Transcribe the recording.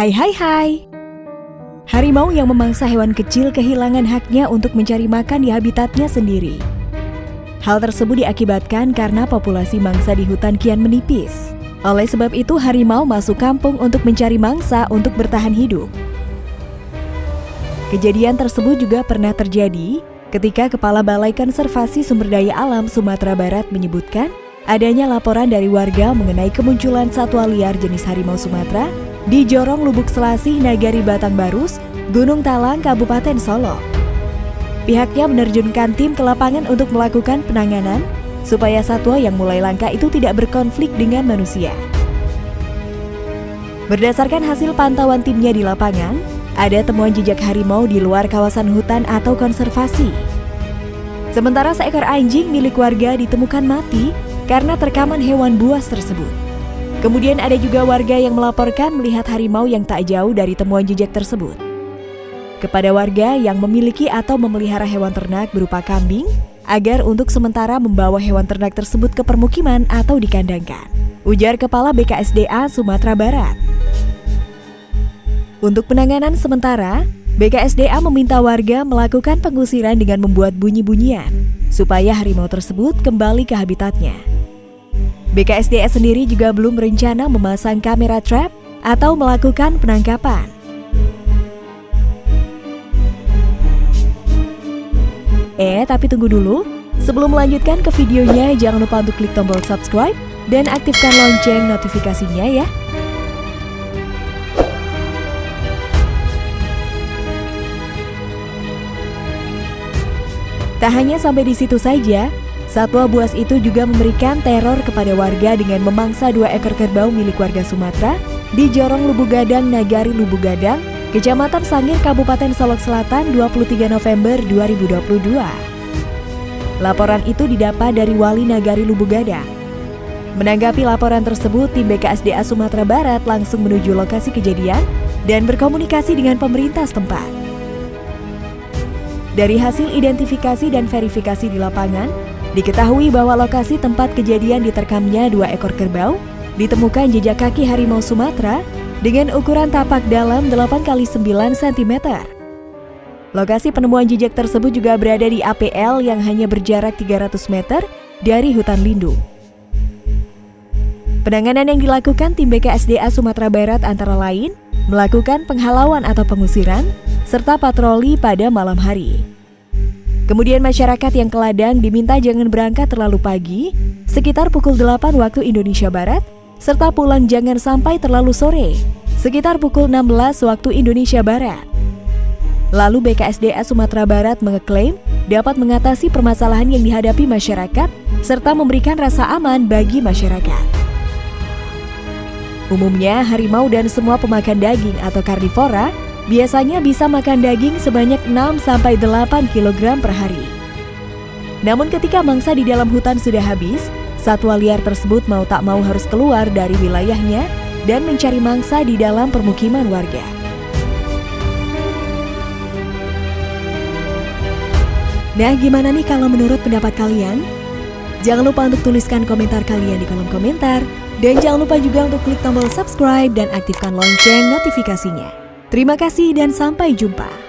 Hai hai hai. Harimau yang memangsa hewan kecil kehilangan haknya untuk mencari makan di habitatnya sendiri. Hal tersebut diakibatkan karena populasi mangsa di hutan kian menipis. Oleh sebab itu, harimau masuk kampung untuk mencari mangsa untuk bertahan hidup. Kejadian tersebut juga pernah terjadi ketika Kepala Balai Konservasi Sumber Daya Alam Sumatera Barat menyebutkan adanya laporan dari warga mengenai kemunculan satwa liar jenis harimau Sumatera di Jorong Lubuk Selasih Nagari Batang Barus, Gunung Talang, Kabupaten Solo. Pihaknya menerjunkan tim ke lapangan untuk melakukan penanganan supaya satwa yang mulai langka itu tidak berkonflik dengan manusia. Berdasarkan hasil pantauan timnya di lapangan, ada temuan jejak harimau di luar kawasan hutan atau konservasi. Sementara seekor anjing milik warga ditemukan mati karena terkaman hewan buas tersebut. Kemudian ada juga warga yang melaporkan melihat harimau yang tak jauh dari temuan jejak tersebut. Kepada warga yang memiliki atau memelihara hewan ternak berupa kambing, agar untuk sementara membawa hewan ternak tersebut ke permukiman atau dikandangkan. Ujar Kepala BKSDA Sumatera Barat. Untuk penanganan sementara, BKSDA meminta warga melakukan pengusiran dengan membuat bunyi-bunyian supaya harimau tersebut kembali ke habitatnya. BKSDA sendiri juga belum berencana memasang kamera trap atau melakukan penangkapan. Eh, tapi tunggu dulu. Sebelum melanjutkan ke videonya, jangan lupa untuk klik tombol subscribe dan aktifkan lonceng notifikasinya ya. Tak hanya sampai di situ saja, satwa buas itu juga memberikan teror kepada warga dengan memangsa dua ekor kerbau milik warga Sumatera di Jorong Lubuk Gadang, Nagari Lubuk Gadang, Kecamatan Sangir, Kabupaten Solok Selatan 23 November 2022. Laporan itu didapat dari Wali Nagari Lubuk Gadang. Menanggapi laporan tersebut, tim BKSDA Sumatera Barat langsung menuju lokasi kejadian dan berkomunikasi dengan pemerintah setempat. Dari hasil identifikasi dan verifikasi di lapangan, diketahui bahwa lokasi tempat kejadian diterkamnya dua ekor kerbau ditemukan jejak kaki harimau Sumatera dengan ukuran tapak dalam 8 x 9 cm. Lokasi penemuan jejak tersebut juga berada di APL yang hanya berjarak 300 meter dari hutan lindung. Penanganan yang dilakukan tim BKSDA Sumatera Barat antara lain melakukan penghalauan atau pengusiran, serta patroli pada malam hari. Kemudian masyarakat yang ke ladang diminta jangan berangkat terlalu pagi, sekitar pukul 8 waktu Indonesia Barat, serta pulang jangan sampai terlalu sore, sekitar pukul 16 waktu Indonesia Barat. Lalu BKSDA Sumatera Barat mengeklaim dapat mengatasi permasalahan yang dihadapi masyarakat serta memberikan rasa aman bagi masyarakat. Umumnya, harimau dan semua pemakan daging atau karnivora biasanya bisa makan daging sebanyak 6-8 kg per hari. Namun ketika mangsa di dalam hutan sudah habis, satwa liar tersebut mau tak mau harus keluar dari wilayahnya dan mencari mangsa di dalam permukiman warga. Nah, gimana nih kalau menurut pendapat kalian? Jangan lupa untuk tuliskan komentar kalian di kolom komentar. Dan jangan lupa juga untuk klik tombol subscribe dan aktifkan lonceng notifikasinya. Terima kasih dan sampai jumpa.